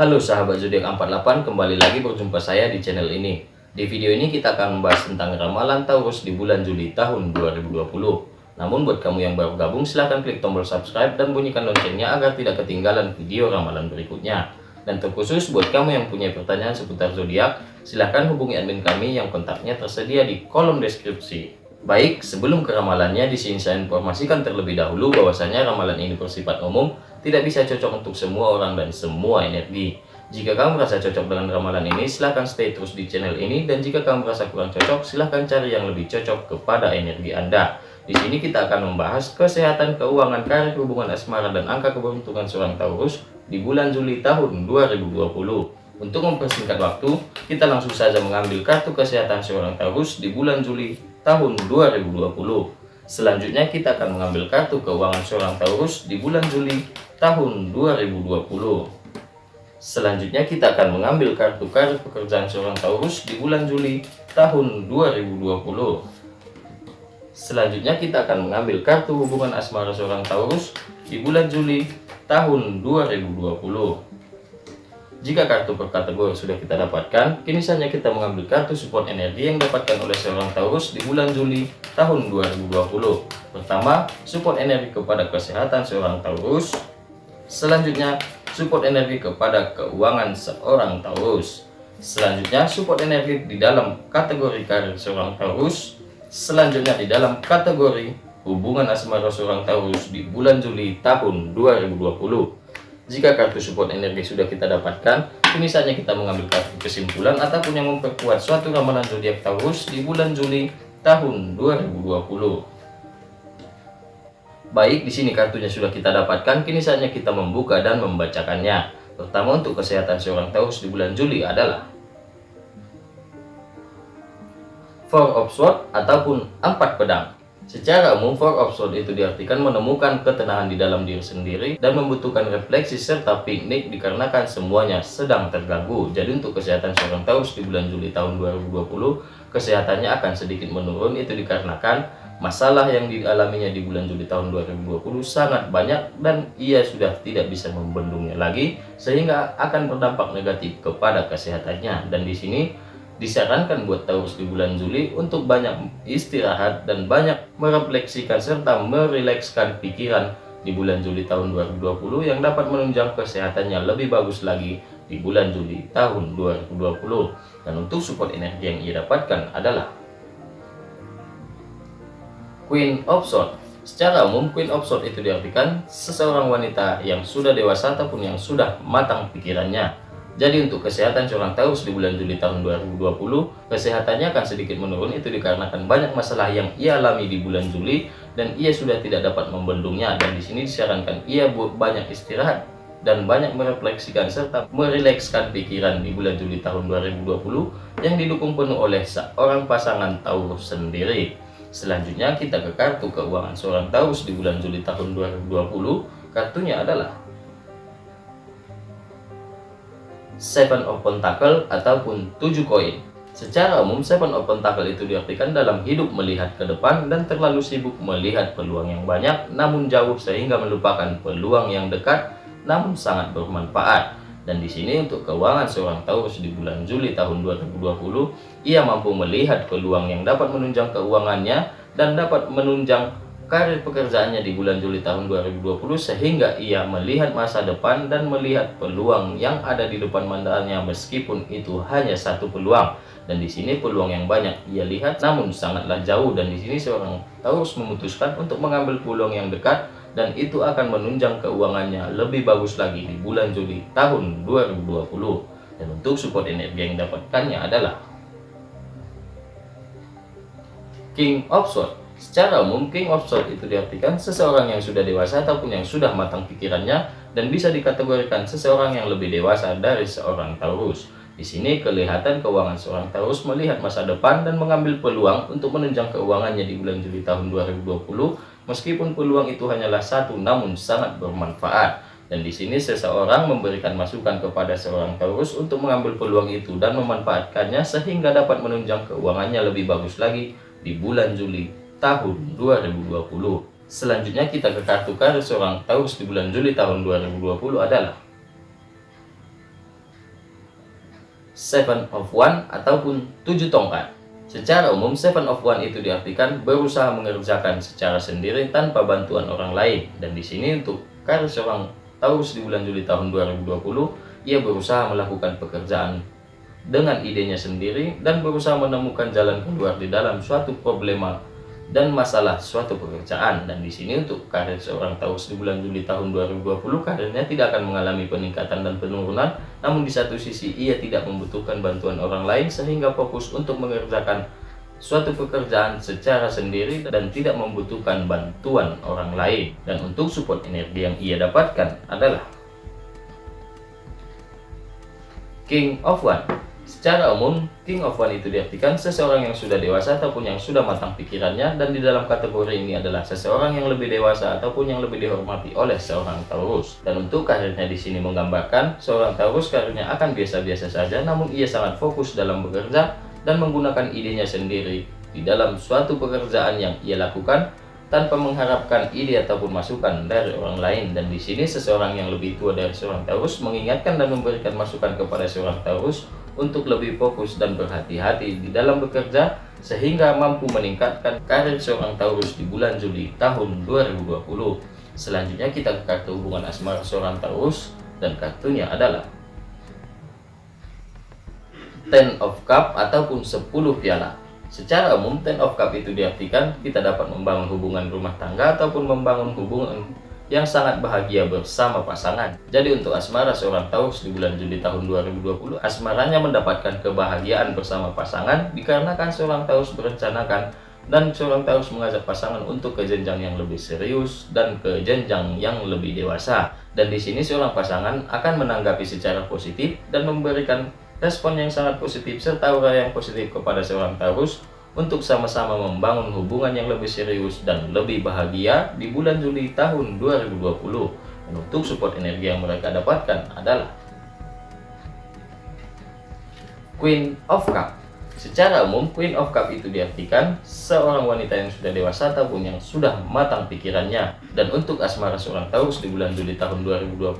Halo sahabat zodiak 48, kembali lagi berjumpa saya di channel ini. Di video ini kita akan membahas tentang ramalan Taurus di bulan Juli tahun 2020. Namun buat kamu yang baru gabung silahkan klik tombol subscribe dan bunyikan loncengnya agar tidak ketinggalan video ramalan berikutnya. Dan terkhusus buat kamu yang punya pertanyaan seputar zodiak, silahkan hubungi admin kami yang kontaknya tersedia di kolom deskripsi. Baik, sebelum ke ramalannya, di sini saya informasikan terlebih dahulu bahwasanya ramalan ini bersifat umum, tidak bisa cocok untuk semua orang dan semua energi. Jika kamu merasa cocok dengan ramalan ini, silahkan stay terus di channel ini, dan jika kamu merasa kurang cocok, silahkan cari yang lebih cocok kepada energi Anda. Di sini kita akan membahas kesehatan, keuangan, karir, hubungan asmara, dan angka keberuntungan seorang Taurus di bulan Juli tahun 2020. Untuk mempersingkat waktu, kita langsung saja mengambil kartu kesehatan seorang Taurus di bulan Juli tahun 2020. Selanjutnya kita akan mengambil kartu keuangan seorang Taurus di bulan Juli tahun 2020. Selanjutnya kita akan mengambil kartu karir pekerjaan seorang Taurus di bulan Juli tahun 2020. Selanjutnya kita akan mengambil kartu hubungan asmara seorang Taurus di bulan Juli tahun 2020. Jika kartu per kategori sudah kita dapatkan, kini saatnya kita mengambil kartu support energi yang dapatkan oleh seorang Taurus di bulan Juli tahun 2020. Pertama, support energi kepada kesehatan seorang Taurus. Selanjutnya, support energi kepada keuangan seorang Taurus. Selanjutnya, support energi di dalam kategori karir seorang Taurus. Selanjutnya, di dalam kategori hubungan asmara seorang Taurus di bulan Juli tahun 2020. Jika kartu support energi sudah kita dapatkan, kini saatnya kita mengambil kartu kesimpulan ataupun yang memperkuat suatu ramalan zodiak Taurus di bulan Juli tahun 2020. Baik, di sini kartunya sudah kita dapatkan, kini saatnya kita membuka dan membacakannya. Pertama untuk kesehatan seorang Taurus di bulan Juli adalah Four of Swords ataupun empat pedang. Secara umum, Four of Swords itu diartikan menemukan ketenangan di dalam diri sendiri dan membutuhkan refleksi serta piknik dikarenakan semuanya sedang terganggu. Jadi untuk kesehatan seorang Taurus di bulan Juli tahun 2020, kesehatannya akan sedikit menurun itu dikarenakan masalah yang dialaminya di bulan Juli tahun 2020 sangat banyak dan ia sudah tidak bisa membendungnya lagi sehingga akan berdampak negatif kepada kesehatannya. Dan di sini Disarankan buat Taurus di bulan Juli untuk banyak istirahat dan banyak merefleksikan serta merilekskan pikiran di bulan Juli tahun 2020 yang dapat menunjang kesehatannya lebih bagus lagi di bulan Juli tahun 2020. Dan untuk support energi yang ia dapatkan adalah Queen of Swords. Secara umum, Queen of Swords itu diartikan seseorang wanita yang sudah dewasa ataupun yang sudah matang pikirannya jadi untuk kesehatan seorang Taurus di bulan Juli tahun 2020, kesehatannya akan sedikit menurun itu dikarenakan banyak masalah yang ia alami di bulan Juli dan ia sudah tidak dapat membendungnya dan di sini disarankan ia banyak istirahat dan banyak merefleksikan serta merilekskan pikiran di bulan Juli tahun 2020 yang didukung penuh oleh seorang pasangan Taurus sendiri. Selanjutnya kita ke kartu keuangan seorang Taurus di bulan Juli tahun 2020. Kartunya adalah Seven of Pentacle ataupun tujuh koin. Secara umum, Seven of Pentacle itu diartikan dalam hidup melihat ke depan dan terlalu sibuk melihat peluang yang banyak, namun jauh sehingga melupakan peluang yang dekat, namun sangat bermanfaat. Dan di sini untuk keuangan seorang Taurus di bulan Juli tahun 2020, ia mampu melihat peluang yang dapat menunjang keuangannya dan dapat menunjang karir pekerjaannya di bulan Juli tahun 2020 sehingga ia melihat masa depan dan melihat peluang yang ada di depan mandalnya meskipun itu hanya satu peluang. Dan di sini peluang yang banyak ia lihat namun sangatlah jauh dan di sini seorang Taurus memutuskan untuk mengambil peluang yang dekat dan itu akan menunjang keuangannya lebih bagus lagi di bulan Juli tahun 2020 dan untuk support energi yang dapatkannya adalah King of Swords Secara umum, King itu diartikan seseorang yang sudah dewasa ataupun yang sudah matang pikirannya dan bisa dikategorikan seseorang yang lebih dewasa dari seorang Taurus. Di sini kelihatan keuangan seorang Taurus melihat masa depan dan mengambil peluang untuk menunjang keuangannya di bulan Juli tahun 2020 meskipun peluang itu hanyalah satu namun sangat bermanfaat. Dan di sini seseorang memberikan masukan kepada seorang Taurus untuk mengambil peluang itu dan memanfaatkannya sehingga dapat menunjang keuangannya lebih bagus lagi di bulan Juli tahun 2020. Selanjutnya kita ke kartu karir seorang Taurus di bulan Juli tahun 2020 adalah Seven of One ataupun tujuh tongkat. Secara umum, Seven of One itu diartikan berusaha mengerjakan secara sendiri tanpa bantuan orang lain. Dan di sini untuk karir seorang Taurus di bulan Juli tahun 2020, ia berusaha melakukan pekerjaan dengan idenya sendiri dan berusaha menemukan jalan keluar di dalam suatu problema dan masalah suatu pekerjaan. Dan di sini untuk karir seorang Taurus di bulan Juli tahun 2020 karirnya tidak akan mengalami peningkatan dan penurunan. Namun di satu sisi ia tidak membutuhkan bantuan orang lain sehingga fokus untuk mengerjakan suatu pekerjaan secara sendiri dan tidak membutuhkan bantuan orang lain. Dan untuk support energi yang ia dapatkan adalah King of One Secara umum, King of One itu diartikan seseorang yang sudah dewasa ataupun yang sudah matang pikirannya dan di dalam kategori ini adalah seseorang yang lebih dewasa ataupun yang lebih dihormati oleh seorang Taurus. Dan untuk karirnya di sini menggambarkan seorang Taurus karirnya akan biasa-biasa saja namun ia sangat fokus dalam bekerja dan menggunakan idenya sendiri di dalam suatu pekerjaan yang ia lakukan tanpa mengharapkan ide ataupun masukan dari orang lain dan di sini seseorang yang lebih tua dari seorang Taurus mengingatkan dan memberikan masukan kepada seorang Taurus untuk lebih fokus dan berhati-hati di dalam bekerja sehingga mampu meningkatkan karir seorang Taurus di bulan Juli tahun 2020 selanjutnya kita ke kartu hubungan asmara seorang Taurus dan kartunya adalah Ten of Cup ataupun 10 piala. Secara umum, ten of cup itu diartikan kita dapat membangun hubungan rumah tangga ataupun membangun hubungan yang sangat bahagia bersama pasangan. Jadi untuk asmara seorang Taurus di bulan Juli tahun 2020, asmaranya mendapatkan kebahagiaan bersama pasangan dikarenakan seorang Taurus berencanakan dan seorang Taurus mengajak pasangan untuk ke jenjang yang lebih serius dan ke jenjang yang lebih dewasa. Dan di sini seorang pasangan akan menanggapi secara positif dan memberikan respon yang sangat positif serta aura yang positif kepada seorang Taurus untuk sama-sama membangun hubungan yang lebih serius dan lebih bahagia di bulan Juli tahun 2020. Dan untuk support energi yang mereka dapatkan adalah Queen of Cup. Secara umum, Queen of Cup itu diartikan seorang wanita yang sudah dewasa ataupun yang sudah matang pikirannya. Dan untuk asmara seorang Taurus di bulan Juli tahun 2020,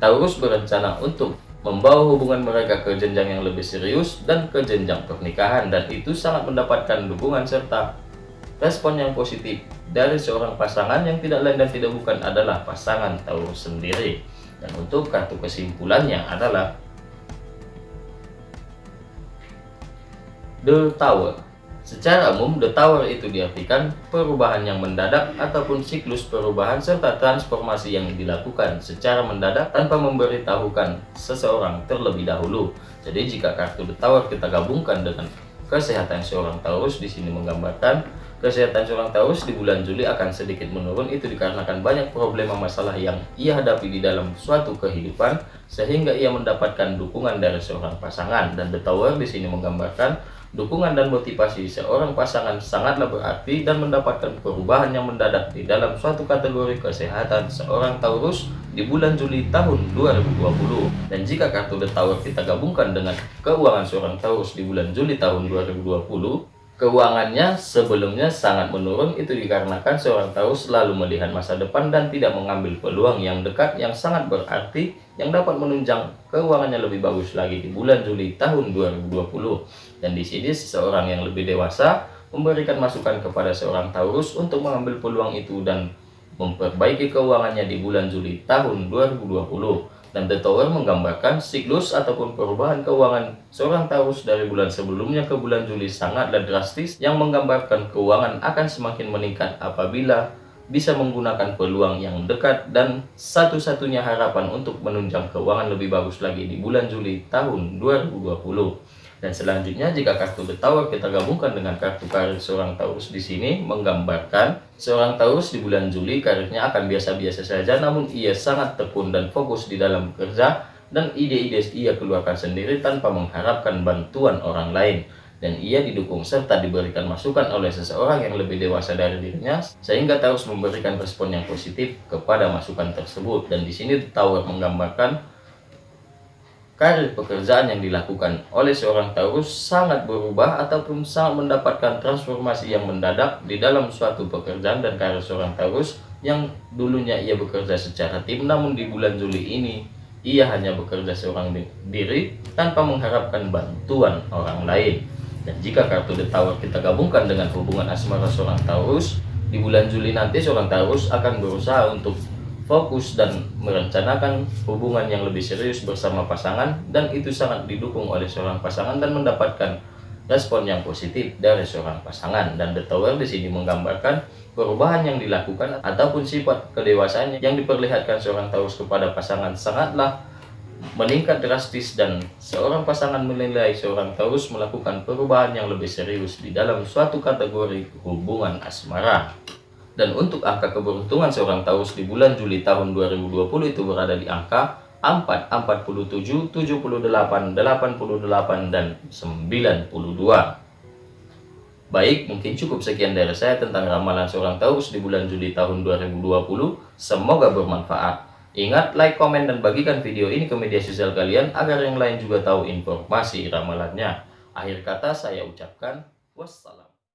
Taurus berencana untuk membawa hubungan mereka ke jenjang yang lebih serius dan ke jenjang pernikahan dan itu sangat mendapatkan dukungan serta respon yang positif dari seorang pasangan yang tidak lain dan tidak bukan adalah pasangan Taurus sendiri. Dan untuk kartu kesimpulannya adalah The Tower Secara umum, The Tower itu diartikan perubahan yang mendadak ataupun siklus perubahan serta transformasi yang dilakukan secara mendadak tanpa memberitahukan seseorang terlebih dahulu. Jadi jika kartu The Tower kita gabungkan dengan kesehatan seorang Taurus di sini menggambarkan kesehatan seorang Taurus di bulan Juli akan sedikit menurun itu dikarenakan banyak problema masalah yang ia hadapi di dalam suatu kehidupan sehingga ia mendapatkan dukungan dari seorang pasangan dan The Tower di sini menggambarkan Dukungan dan motivasi seorang pasangan sangatlah berarti dan mendapatkan perubahan yang mendadak di dalam suatu kategori kesehatan seorang Taurus di bulan Juli tahun 2020. Dan jika kartu The Tower kita gabungkan dengan keuangan seorang Taurus di bulan Juli tahun 2020, keuangannya sebelumnya sangat menurun itu dikarenakan seorang Taurus selalu melihat masa depan dan tidak mengambil peluang yang dekat yang sangat berarti yang dapat menunjang keuangannya lebih bagus lagi di bulan Juli tahun 2020. Dan di sini seseorang yang lebih dewasa memberikan masukan kepada seorang Taurus untuk mengambil peluang itu dan memperbaiki keuangannya di bulan Juli tahun 2020. Dan The Tower menggambarkan siklus ataupun perubahan keuangan seorang Taurus dari bulan sebelumnya ke bulan Juli sangatlah drastis yang menggambarkan keuangan akan semakin meningkat apabila bisa menggunakan peluang yang dekat dan satu-satunya harapan untuk menunjang keuangan lebih bagus lagi di bulan Juli tahun 2020. Dan selanjutnya jika kartu The Tower kita gabungkan dengan kartu karir seorang Taurus di sini menggambarkan seorang Taurus di bulan Juli karirnya akan biasa-biasa saja namun ia sangat tekun dan fokus di dalam kerja dan ide-ide ia keluarkan sendiri tanpa mengharapkan bantuan orang lain. Dan ia didukung serta diberikan masukan oleh seseorang yang lebih dewasa dari dirinya sehingga Taurus memberikan respon yang positif kepada masukan tersebut. Dan di sini Tower menggambarkan karir pekerjaan yang dilakukan oleh seorang Taurus sangat berubah ataupun sangat mendapatkan transformasi yang mendadak di dalam suatu pekerjaan dan karir seorang Taurus yang dulunya ia bekerja secara tim namun di bulan Juli ini ia hanya bekerja seorang diri tanpa mengharapkan bantuan orang lain. Dan jika kartu The Tower kita gabungkan dengan hubungan asmara seorang Taurus, di bulan Juli nanti seorang Taurus akan berusaha untuk fokus dan merencanakan hubungan yang lebih serius bersama pasangan dan itu sangat didukung oleh seorang pasangan dan mendapatkan respon yang positif dari seorang pasangan dan The Tower di sini menggambarkan perubahan yang dilakukan ataupun sifat kedewasaan yang diperlihatkan seorang Taurus kepada pasangan sangatlah meningkat drastis dan seorang pasangan menilai seorang Taurus melakukan perubahan yang lebih serius di dalam suatu kategori hubungan asmara. Dan untuk angka keberuntungan seorang Taurus di bulan Juli tahun 2020 itu berada di angka 4, 47, 78, 88, dan 92. Baik, mungkin cukup sekian dari saya tentang ramalan seorang Taurus di bulan Juli tahun 2020. Semoga bermanfaat. Ingat, like, komen, dan bagikan video ini ke media sosial kalian agar yang lain juga tahu informasi ramalannya. Akhir kata saya ucapkan wassalam.